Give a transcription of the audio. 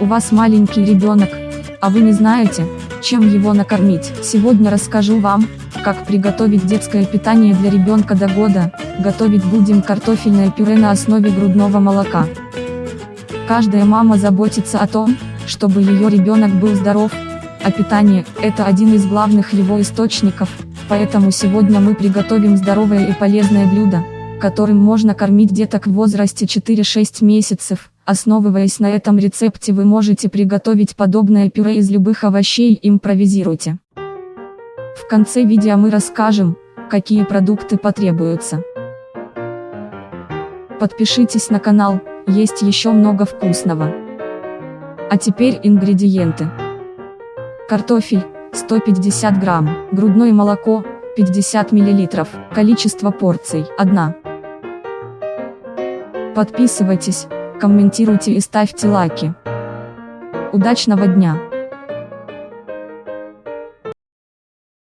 У вас маленький ребенок, а вы не знаете, чем его накормить. Сегодня расскажу вам, как приготовить детское питание для ребенка до года. Готовить будем картофельное пюре на основе грудного молока. Каждая мама заботится о том, чтобы ее ребенок был здоров, а питание – это один из главных его источников, поэтому сегодня мы приготовим здоровое и полезное блюдо, которым можно кормить деток в возрасте 4-6 месяцев. Основываясь на этом рецепте вы можете приготовить подобное пюре из любых овощей импровизируйте. В конце видео мы расскажем, какие продукты потребуются. Подпишитесь на канал, есть еще много вкусного. А теперь ингредиенты. Картофель, 150 грамм, грудное молоко, 50 миллилитров, количество порций, 1. Подписывайтесь, комментируйте и ставьте лайки. Удачного дня!